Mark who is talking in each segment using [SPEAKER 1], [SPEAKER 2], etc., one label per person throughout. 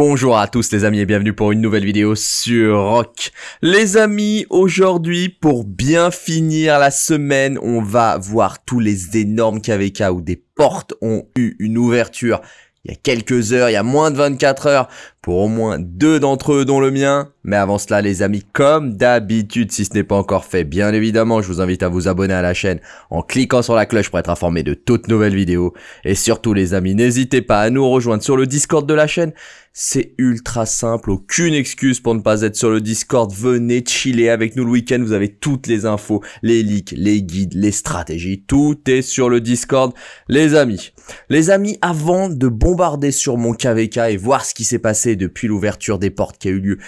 [SPEAKER 1] Bonjour à tous les amis et bienvenue pour une nouvelle vidéo sur Rock. Les amis, aujourd'hui pour bien finir la semaine, on va voir tous les énormes KVK où des portes ont eu une ouverture il y a quelques heures, il y a moins de 24 heures, pour au moins deux d'entre eux dont le mien. Mais avant cela les amis, comme d'habitude, si ce n'est pas encore fait, bien évidemment, je vous invite à vous abonner à la chaîne en cliquant sur la cloche pour être informé de toutes nouvelles vidéos. Et surtout les amis, n'hésitez pas à nous rejoindre sur le Discord de la chaîne. C'est ultra simple, aucune excuse pour ne pas être sur le Discord. Venez chiller avec nous le week-end, vous avez toutes les infos, les leaks, les guides, les stratégies, tout est sur le Discord. Les amis, les amis, avant de bombarder sur mon KVK et voir ce qui s'est passé depuis l'ouverture des portes qui a eu lieu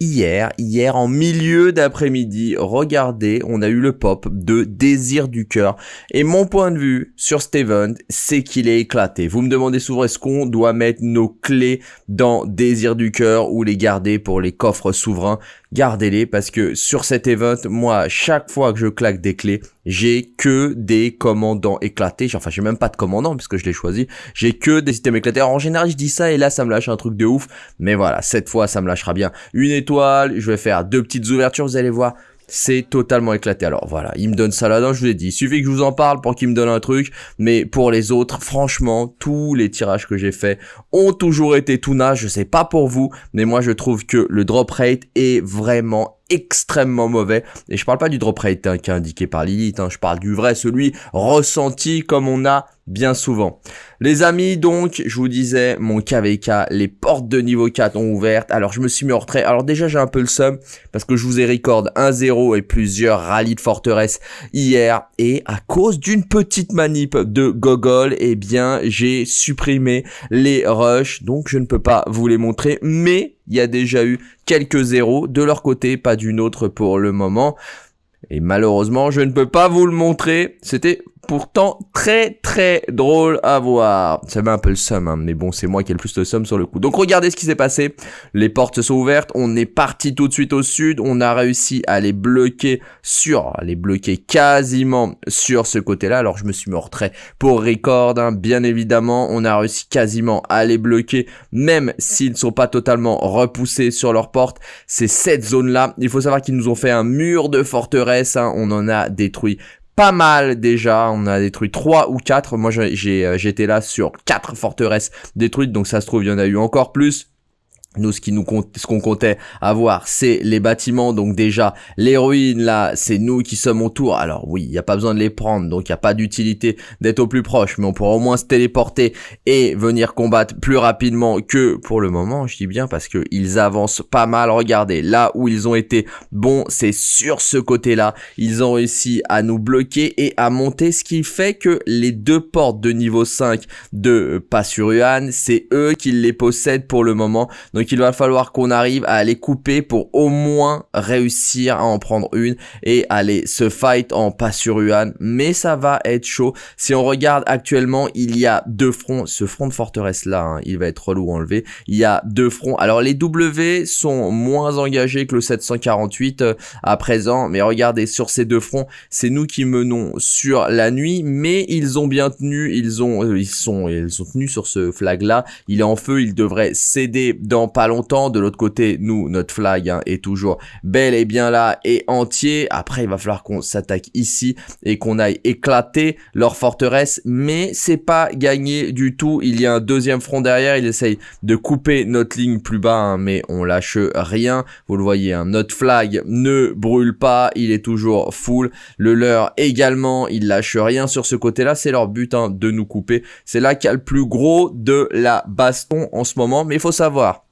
[SPEAKER 1] hier, hier en milieu d'après-midi, regardez, on a eu le pop de Désir du cœur. Et mon point de vue sur Steven, c'est qu'il est éclaté. Vous me demandez souvent est-ce qu'on doit mettre nos clés dans Désir du cœur ou les garder pour les coffres souverains gardez-les parce que sur cet event, moi, chaque fois que je claque des clés, j'ai que des commandants éclatés. Enfin, j'ai même pas de commandant puisque je l'ai choisi. J'ai que des systèmes éclatés. Alors, en général, je dis ça et là, ça me lâche un truc de ouf. Mais voilà, cette fois, ça me lâchera bien une étoile. Je vais faire deux petites ouvertures, vous allez voir c'est totalement éclaté. Alors voilà, il me donne ça là-dedans, je vous l'ai dit. Il suffit que je vous en parle pour qu'il me donne un truc. Mais pour les autres, franchement, tous les tirages que j'ai faits ont toujours été tout nage. Je sais pas pour vous, mais moi je trouve que le drop rate est vraiment extrêmement mauvais. Et je parle pas du drop rate hein, qui est indiqué par Lilith, hein. je parle du vrai, celui ressenti comme on a bien souvent. Les amis, donc, je vous disais, mon KVK, les portes de niveau 4 ont ouvertes. Alors, je me suis mis en retrait. Alors, déjà, j'ai un peu le seum parce que je vous ai record 1-0 et plusieurs rallyes de forteresse hier. Et à cause d'une petite manip de Gogol, eh bien, j'ai supprimé les rushs. Donc, je ne peux pas vous les montrer. Mais, il y a déjà eu quelques zéros de leur côté, pas d'une autre pour le moment. Et malheureusement, je ne peux pas vous le montrer. C'était pourtant très très drôle à voir. Ça met un peu le seum, hein, mais bon, c'est moi qui ai le plus de somme sur le coup. Donc regardez ce qui s'est passé. Les portes sont ouvertes, on est parti tout de suite au sud, on a réussi à les bloquer sur, à les bloquer quasiment sur ce côté-là. Alors je me suis mis en pour record, hein, bien évidemment. On a réussi quasiment à les bloquer, même s'ils ne sont pas totalement repoussés sur leurs portes. C'est cette zone-là. Il faut savoir qu'ils nous ont fait un mur de forteresse, hein. on en a détruit pas mal déjà. On a détruit 3 ou 4. Moi, j'ai euh, j'étais là sur 4 forteresses détruites. Donc ça se trouve, il y en a eu encore plus. Nous, ce qui nous compte, ce qu'on comptait avoir, c'est les bâtiments. Donc déjà, les ruines, là, c'est nous qui sommes autour. Alors oui, il n'y a pas besoin de les prendre, donc il n'y a pas d'utilité d'être au plus proche. Mais on pourra au moins se téléporter et venir combattre plus rapidement que pour le moment. Je dis bien parce que ils avancent pas mal. Regardez, là où ils ont été bons, c'est sur ce côté-là. Ils ont réussi à nous bloquer et à monter, ce qui fait que les deux portes de niveau 5 de Passuruan, c'est eux qui les possèdent pour le moment. Il va falloir qu'on arrive à les couper pour au moins réussir à en prendre une et aller se fight en Passuruan. Mais ça va être chaud. Si on regarde actuellement, il y a deux fronts. Ce front de forteresse là, hein, il va être relou enlevé. Il y a deux fronts. Alors les W sont moins engagés que le 748 euh, à présent. Mais regardez, sur ces deux fronts, c'est nous qui menons sur la nuit. Mais ils ont bien tenu. Ils ont, euh, ils sont, ils sont tenus sur ce flag là. Il est en feu. Il devrait céder dans pas longtemps. De l'autre côté, nous, notre flag hein, est toujours bel et bien là et entier. Après, il va falloir qu'on s'attaque ici et qu'on aille éclater leur forteresse. Mais c'est pas gagné du tout. Il y a un deuxième front derrière. Il essaye de couper notre ligne plus bas, hein, mais on lâche rien. Vous le voyez, hein, notre flag ne brûle pas. Il est toujours full. Le leur également, il lâche rien sur ce côté-là. C'est leur but de nous couper. C'est là qu'il y a le plus gros de la baston en ce moment. Mais il faut savoir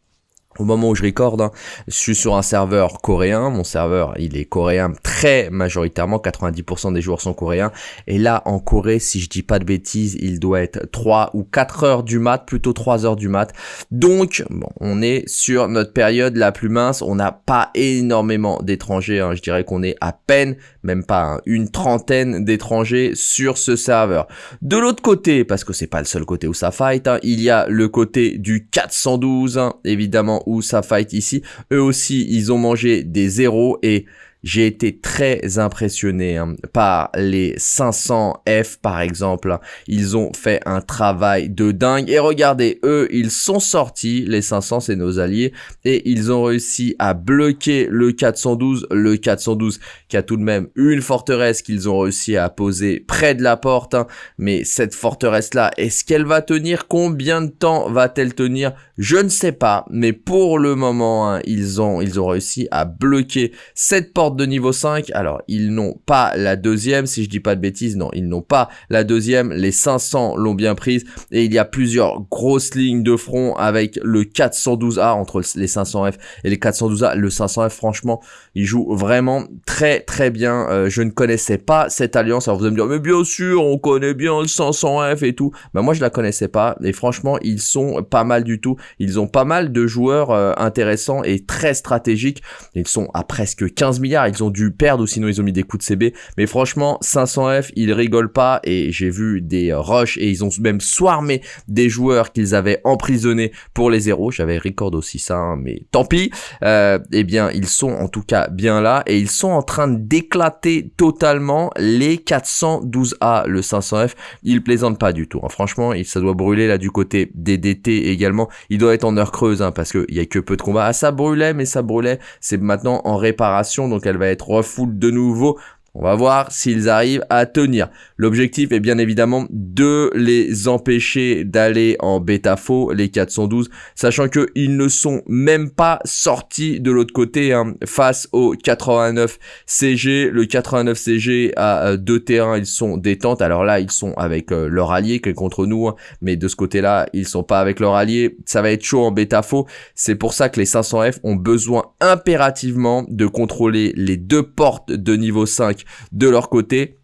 [SPEAKER 1] au moment où je recorde, hein, je suis sur un serveur coréen. Mon serveur, il est coréen très majoritairement. 90% des joueurs sont coréens. Et là, en Corée, si je dis pas de bêtises, il doit être 3 ou 4 heures du mat, plutôt 3 heures du mat. Donc, bon, on est sur notre période la plus mince. On n'a pas énormément d'étrangers. Hein. Je dirais qu'on est à peine, même pas hein, une trentaine d'étrangers sur ce serveur. De l'autre côté, parce que c'est pas le seul côté où ça fight, il y a le côté du 412, évidemment où ça fight ici. Eux aussi, ils ont mangé des zéros et j'ai été très impressionné hein, par les 500F par exemple. Ils ont fait un travail de dingue. Et regardez, eux, ils sont sortis, les 500, c'est nos alliés, et ils ont réussi à bloquer le 412. Le 412 qui a tout de même une forteresse qu'ils ont réussi à poser près de la porte. Hein. Mais cette forteresse-là, est-ce qu'elle va tenir? Combien de temps va-t-elle tenir? Je ne sais pas. Mais pour le moment, hein, ils, ont, ils ont réussi à bloquer cette porte de niveau 5. Alors, ils n'ont pas la deuxième, si je dis pas de bêtises. Non, ils n'ont pas la deuxième. Les 500 l'ont bien prise. Et il y a plusieurs grosses lignes de front avec le 412A entre les 500F et les 412A. Le 500F, franchement, il joue vraiment très très bien. Euh, je ne connaissais pas cette alliance. Alors vous allez me dire, mais bien sûr, on connaît bien le 500F et tout. Ben moi, je la connaissais pas. Et franchement, ils sont pas mal du tout. Ils ont pas mal de joueurs euh, intéressants et très stratégiques. Ils sont à presque 15 milliards. Ils ont dû perdre ou sinon ils ont mis des coups de CB. Mais franchement, 500F, ils rigolent pas. Et j'ai vu des rushs et ils ont même swarmé des joueurs qu'ils avaient emprisonnés pour les zéros. J'avais record aussi ça, hein, mais tant pis. Euh, eh bien, ils sont en tout cas bien là et ils sont en train d'éclater totalement les 412A, le 500F. Ils plaisantent pas du tout. Hein. Franchement, ça doit brûler là du côté des DT également. Il doit être en heure creuse hein, parce qu'il y a que peu de combats. Ah, ça brûlait, mais ça brûlait. C'est maintenant en réparation, donc elle va être refoule de nouveau. On va voir s'ils arrivent à tenir. L'objectif est bien évidemment de les empêcher d'aller en bêta faux, les 412, sachant qu'ils ne sont même pas sortis de l'autre côté hein, face au 89 CG. Le 89 CG a euh, deux terrains, ils sont détente. Alors là, ils sont avec euh, leur allié qui est contre nous, hein, mais de ce côté-là, ils sont pas avec leur allié. Ça va être chaud en bêta faux. C'est pour ça que les 500F ont besoin impérativement de contrôler les deux portes de niveau 5 de leur côté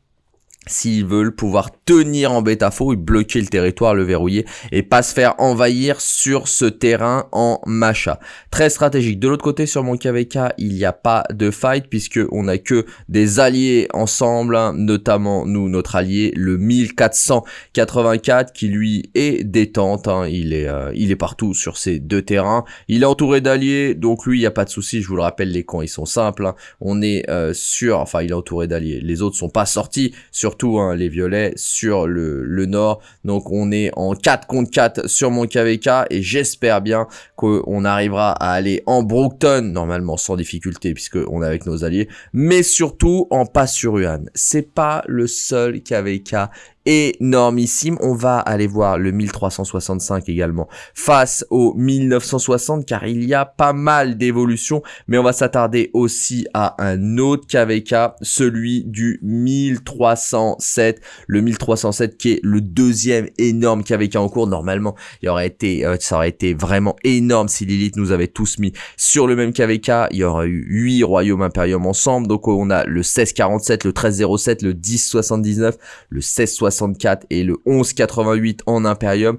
[SPEAKER 1] s'ils veulent pouvoir tenir en bêta faux et bloquer le territoire, le verrouiller et pas se faire envahir sur ce terrain en macha. Très stratégique. De l'autre côté, sur mon KVK, il n'y a pas de fight puisque on que des alliés ensemble, hein, notamment nous, notre allié, le 1484 qui lui est détente. Hein. il, est, euh, il est partout sur ces deux terrains. Il est entouré d'alliés, donc lui, il n'y a pas de souci. Je vous le rappelle, les camps, ils sont simples. Hein. On est euh, sur, enfin, il est entouré d'alliés. Les autres sont pas sortis, surtout les violets sur le, nord. Donc on est en 4 contre 4 sur mon KVK et j'espère bien qu'on arrivera à aller en Brookton, normalement sans difficulté puisque on est avec nos alliés, mais surtout en pas sur. C'est pas le seul KVK énormissime. On va aller voir le 1365 également face au 1960 car il y a pas mal d'évolutions mais on va s'attarder aussi à un autre KVK, celui du 1307, le 1307 qui est le deuxième énorme KVK en cours. Normalement, il aurait été, euh, ça aurait été vraiment énorme si Lilith nous avait tous mis sur le même KVK. Il y aurait eu 8 royaumes impériums ensemble. Donc on a le 1647, le 1307, le 1079, le 1664 et le 1188 en impérium.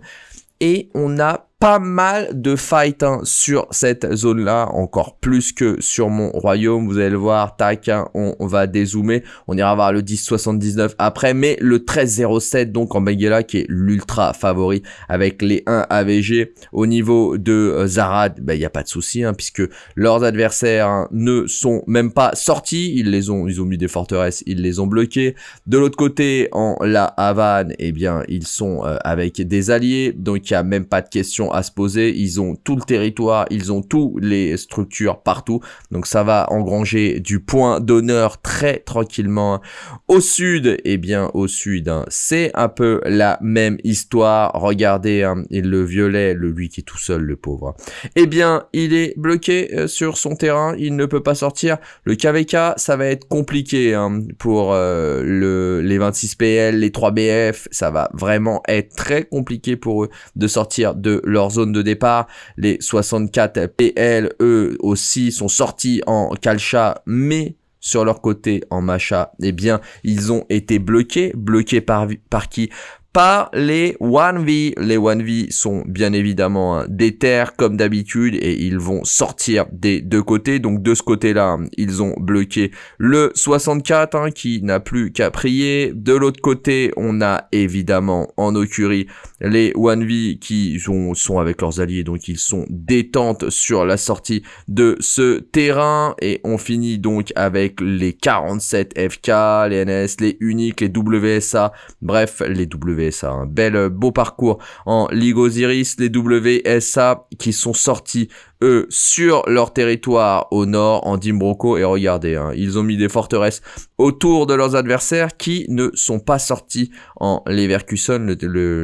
[SPEAKER 1] Et on a pas mal de fight hein, sur cette zone là encore plus que sur mon royaume. Vous allez le voir tac hein, on, va dézoomer. On ira voir le 1079 après mais le 1307 donc en Benguela qui est l'ultra favori avec les 1 AVG au niveau de euh, Zarad ben, il n'y a pas de souci hein, puisque leurs adversaires ne sont même pas sortis. Ils les ont ils ont mis des forteresses ils les ont bloqués de l'autre côté en la Havane eh bien ils sont euh, avec des alliés donc il n'y a même pas de question à se poser. Ils ont tout le territoire, ils ont toutes les structures partout. Donc ça va engranger du point d'honneur très tranquillement. Au sud, eh bien au sud, hein, c'est un peu la même histoire. Regardez, hein, le violet, le lui qui est tout seul, le pauvre. Eh bien, il est bloqué euh, sur son terrain, il ne peut pas sortir. Le KVK, ça va être compliqué hein, pour euh, le, les 26 PL, les 3 BF. Ça va vraiment être très compliqué pour eux de sortir de leur zone de départ. Les 64 PL, eux aussi, sont sortis en Kalcha, mais sur leur côté en Macha, eh bien, ils ont été bloqués. Bloqués par qui? Par les 1V. Les 1V sont bien évidemment hein, des terres comme d'habitude et ils vont sortir des deux côtés. Donc de ce côté-là, ils ont bloqué le 64 hein, qui n'a plus qu'à prier. De l'autre côté, on a évidemment en Okuri les 1V qui sont, sont avec leurs alliés, donc ils sont détentes sur la sortie de ce terrain. Et on finit donc avec les 47 FK, les NS, les uniques, les WSA, bref, les WSA. Un bel, euh, beau parcours en Ligue Osiris, les WSA qui sont sortis eux, sur leur territoire au nord, en Dimbroco. Et regardez, hein, ils ont mis des forteresses autour de leurs adversaires qui ne sont pas sortis en Leverkusen.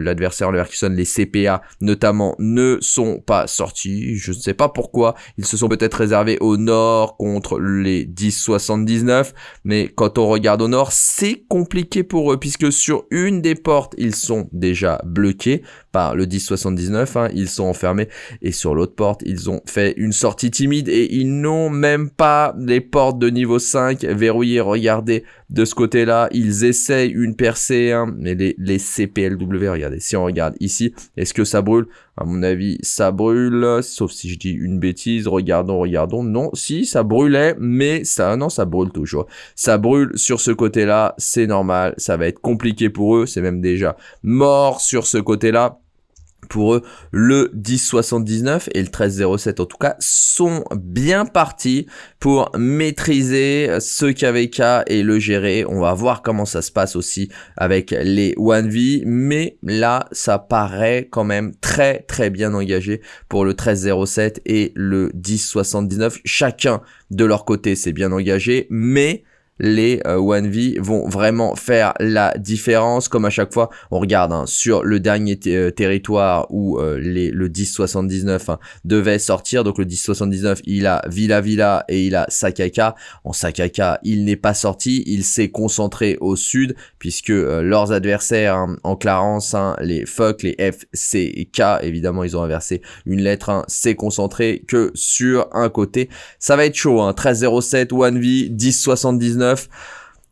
[SPEAKER 1] L'adversaire Leverkusen, les CPA notamment, ne sont pas sortis. Je ne sais pas pourquoi. Ils se sont peut-être réservés au nord contre les 10-79. Mais quand on regarde au nord, c'est compliqué pour eux puisque sur une des portes, ils sont déjà bloqués par le 1079, hein, ils sont enfermés et sur l'autre porte, ils ont fait une sortie timide et ils n'ont même pas les portes de niveau 5 verrouillées. Regardez de ce côté-là, ils essayent une percée, hein, mais les, les CPLW, regardez, si on regarde ici, est-ce que ça brûle? À mon avis, ça brûle, sauf si je dis une bêtise, regardons, regardons, non, si, ça brûlait, mais ça, non, ça brûle toujours. Ça brûle sur ce côté-là, c'est normal, ça va être compliqué pour eux, c'est même déjà mort sur ce côté-là pour eux, le 1079 et le 1307 en tout cas sont bien partis pour maîtriser ce KVK et le gérer. On va voir comment ça se passe aussi avec les 1V, mais là, ça paraît quand même très très bien engagé pour le 1307 et le 1079. Chacun de leur côté, c'est bien engagé, mais les 1V euh, vont vraiment faire la différence. Comme à chaque fois, on regarde hein, sur le dernier euh, territoire où euh, les, le 1079 hein, devait sortir. Donc le 1079, il a Villa Villa et il a Sakaka. En Sakaka, il n'est pas sorti. Il s'est concentré au sud puisque leurs adversaires hein, en Clarence, les Fuck, les FCK, évidemment, ils ont inversé une lettre. s'est concentré que sur un côté. Ça va être chaud. 1307 1V 1079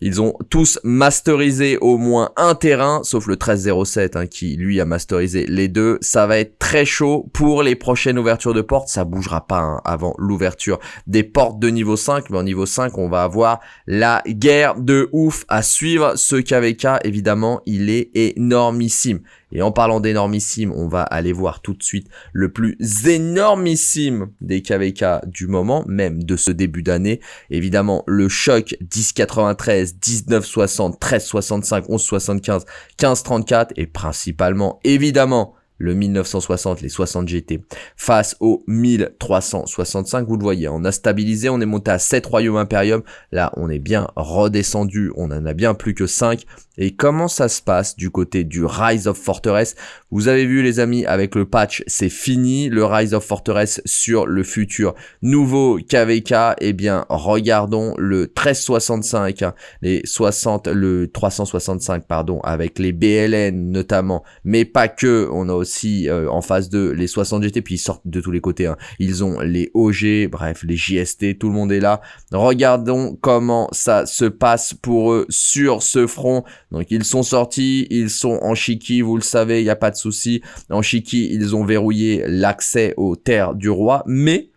[SPEAKER 1] ils ont tous masterisé au moins un terrain, sauf le 1307 hein, qui lui a masterisé les deux. Ça va être très chaud pour les prochaines ouvertures de portes. Ça bougera pas hein, avant l'ouverture des portes de niveau 5. Mais en niveau 5, on va avoir la guerre de ouf à suivre. Ce KVK, évidemment, il est énormissime. Et en parlant d'énormissime, on va aller voir tout de suite le plus énormissime des KVK du moment, même de ce début d'année. Évidemment, le choc 1093, 1960, 1365, 1175, 1534 et principalement, évidemment, le 1960, les 60 GT, face au 1365, vous le voyez, on a stabilisé, on est monté à 7 royaumes impérium, là on est bien redescendu, on en a bien plus que 5, et comment ça se passe du côté du Rise of Fortress Vous avez vu les amis, avec le patch, c'est fini, le Rise of Fortress sur le futur nouveau KVK, eh bien regardons le 1365, hein, les 60, le 365 pardon, avec les BLN notamment, mais pas que, on a aussi euh, en phase 2 les 60 GT, puis ils sortent de tous les côtés, hein. ils ont les OG, bref les JST, tout le monde est là. Regardons comment ça se passe pour eux sur ce front. Donc ils sont sortis, ils sont en Shiki, vous le savez, il n'y a pas de souci. En Shiki, ils ont verrouillé l'accès aux terres du roi, mais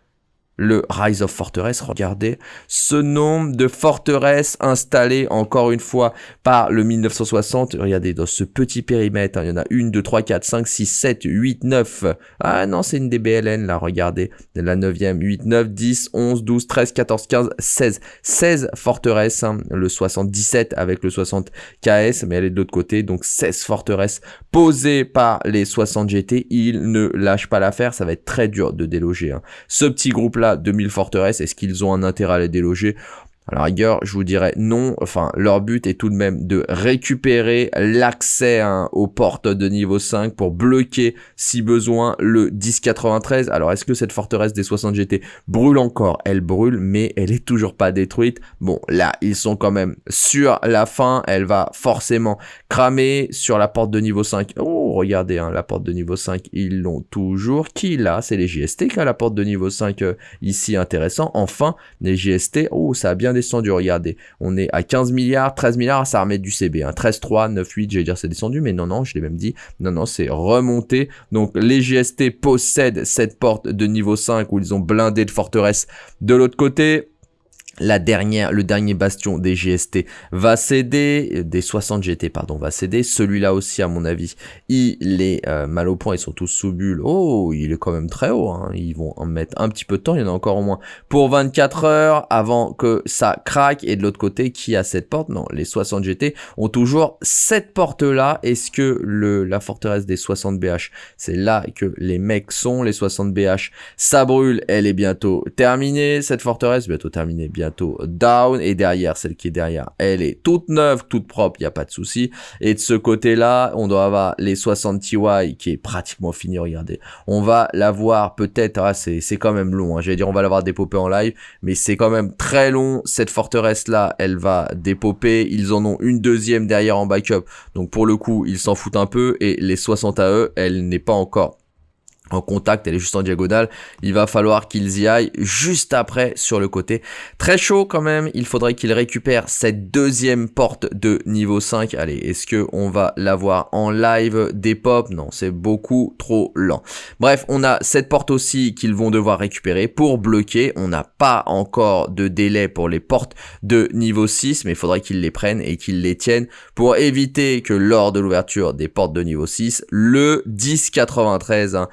[SPEAKER 1] le Rise of Fortress. Regardez ce nombre de forteresses installées encore une fois par le 1960. Regardez dans ce petit périmètre, hein, il y en a une, deux, trois, quatre, cinq, six, sept, huit, neuf. Ah non, c'est une DBLN là, regardez. La 9e, 8, 9, 10, 11, 12, 13, 14, 15, 16. 16 forteresses, hein. le 77 avec le 60 KS, mais elle est de l'autre côté, donc 16 forteresses posées par les 60 GT. Ils ne lâchent pas l'affaire, ça va être très dur de déloger. Hein. Ce petit groupe là 2000 forteresses, est-ce qu'ils ont un intérêt à les déloger? À la rigueur, je vous dirais non. Enfin, leur but est tout de même de récupérer l'accès hein, aux portes de niveau 5 pour bloquer, si besoin, le 1093. Alors, est-ce que cette forteresse des 60 GT brûle encore? Elle brûle, mais elle est toujours pas détruite. Bon, là, ils sont quand même sur la fin. Elle va forcément cramer sur la porte de niveau 5. Oh, regardez, hein, la porte de niveau 5, ils l'ont toujours. Qui là? C'est les JST qui a la porte de niveau 5 euh, ici, intéressant. Enfin, les JST, oh, ça a bien bien descendu, regardez. On est à 15 milliards, 13 milliards, ça remet du CB. Hein. 13, 3, 9, 8, j'allais dire c'est descendu, mais non, non, je l'ai même dit. Non, non, c'est remonté. Donc les GST possèdent cette porte de niveau 5 où ils ont blindé de forteresse de l'autre côté la dernière, le dernier bastion des GST va céder, des 60 GT pardon va céder, celui-là aussi à mon avis, il est euh, mal au point, ils sont tous sous bulle, oh il est quand même très haut, hein. ils vont en mettre un petit peu de temps, il y en a encore au moins pour 24 heures avant que ça craque, et de l'autre côté qui a cette porte, non les 60 GT ont toujours cette porte là, est-ce que le, la forteresse des 60 BH, c'est là que les mecs sont, les 60 BH, ça brûle, elle est bientôt terminée, cette forteresse. Bientôt terminée, bien bientôt down. Et derrière celle qui est derrière elle est toute neuve toute propre il y a pas de souci. Et de ce côté là on doit avoir les 60 TY qui est pratiquement fini regardez. On va l'avoir peut-être ah, c'est quand même long hein. j'allais dire on va l'avoir dépopé en live mais c'est quand même très long. Cette forteresse là elle va dépoper. Ils en ont une deuxième derrière en backup. Donc pour le coup ils s'en foutent un peu. Et les 60 à eux elle n'est pas encore en contact, elle est juste en diagonale. Il va falloir qu'ils y aillent juste après sur le côté. Très chaud quand même, il faudrait qu'il récupère cette deuxième porte de niveau 5. Allez, est-ce que on va l'avoir en live des pop Non, c'est beaucoup trop lent. Bref, on a cette porte aussi qu'ils vont devoir récupérer pour bloquer. On n'a pas encore de délai pour les portes de niveau 6, mais il faudrait qu'ils les prennent et qu'ils les tiennent pour éviter que lors de l'ouverture des portes de niveau 6, le 1093 hein,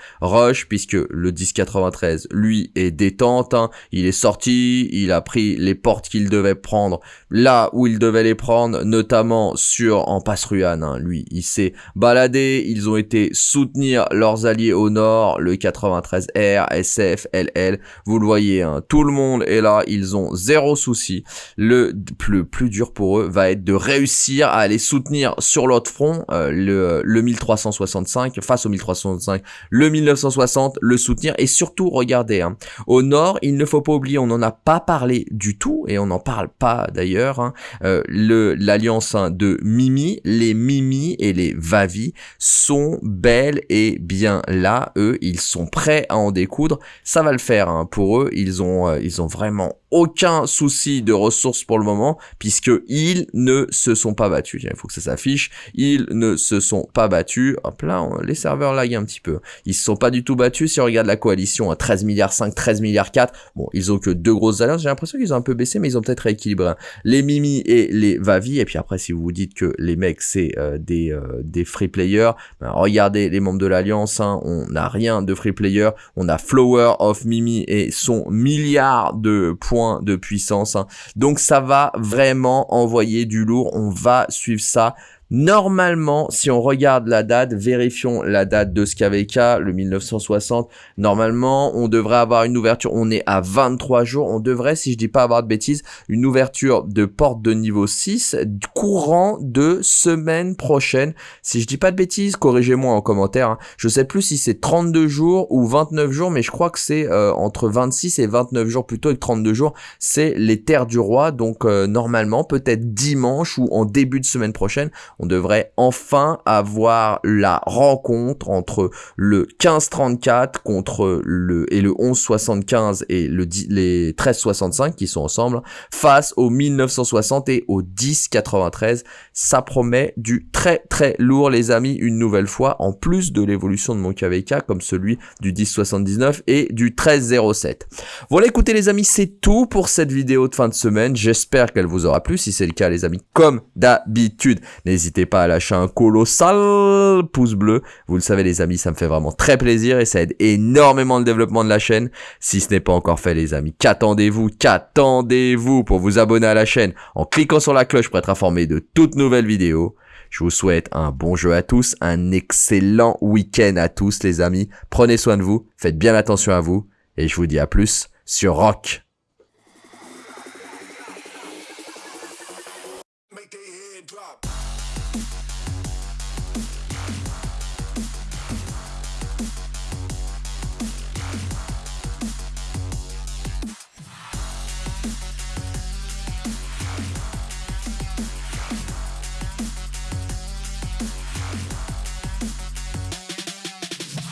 [SPEAKER 1] puisque le 1093 lui est détente, hein. il est sorti, il a pris les portes qu'il devait prendre là où il devait les prendre, notamment sur en passe Ruan, hein. lui il s'est baladé, ils ont été soutenir leurs alliés au nord, le 93R, SF, LL, vous le voyez, hein. tout le monde est là, ils ont zéro souci, le plus, dur pour eux va être de réussir à aller soutenir sur l'autre front, euh, le, le 1365, face au 1365, le 19 1960, le soutenir et surtout, regardez, hein, au nord, il ne faut pas oublier, on n'en a pas parlé du tout et on n'en parle pas d'ailleurs, hein, euh, l'alliance hein, de Mimi, les Mimi et les Vavi sont belles et bien là, eux, ils sont prêts à en découdre, ça va le faire hein, pour eux, ils ont, euh, ils ont vraiment aucun souci de ressources pour le moment, puisque ils ne se sont pas battus. Il faut que ça s'affiche. Ils ne se sont pas battus. Hop là, les serveurs laguent un petit peu. Ils se sont pas du tout battus. Si on regarde la coalition à 13 milliards 5, 13 milliards 4, bon, ils ont que deux grosses alliances. J'ai l'impression qu'ils ont un peu baissé, mais ils ont peut-être rééquilibré. Les Mimi et les Vavi. Et puis après, si vous vous dites que les mecs, c'est euh, des, euh, des free players, ben, regardez les membres de l'alliance. Hein, on n'a rien de free player. On a Flower of Mimi et son milliard de points de puissance. Hein. Donc ça va vraiment envoyer du lourd. On va suivre ça Normalement, si on regarde la date, vérifions la date de SKVK, le 1960. Normalement, on devrait avoir une ouverture, on est à 23 jours. On devrait, si je dis pas avoir de bêtises, une ouverture de porte de niveau 6 courant de semaine prochaine. Si je dis pas de bêtises, corrigez-moi en commentaire. Hein. Je sais plus si c'est 32 jours ou 29 jours, mais je crois que c'est euh, entre 26 et 29 jours plutôt que 32 jours. C'est les terres du roi. Donc euh, normalement, peut-être dimanche ou en début de semaine prochaine, on devrait enfin avoir la rencontre entre le 1534 contre le et le 1175 et le les 1365 qui sont ensemble face au 1960 et au 1093. Ça promet du très très lourd les amis une nouvelle fois en plus de l'évolution de mon KVK comme celui du 1079 et du 1307. Voilà écoutez les amis c'est tout pour cette vidéo de fin de semaine. J'espère qu'elle vous aura plu. Si c'est le cas les amis comme d'habitude n'hésitez N'hésitez pas à lâcher un colossal pouce bleu. Vous le savez les amis, ça me fait vraiment très plaisir et ça aide énormément le développement de la chaîne. Si ce n'est pas encore fait les amis, qu'attendez-vous Qu'attendez-vous pour vous abonner à la chaîne en cliquant sur la cloche pour être informé de toutes nouvelles vidéos je vous souhaite un bon jeu à tous, un excellent week-end à tous les amis. Prenez soin de vous, faites bien attention à vous et je vous dis à plus sur Rock.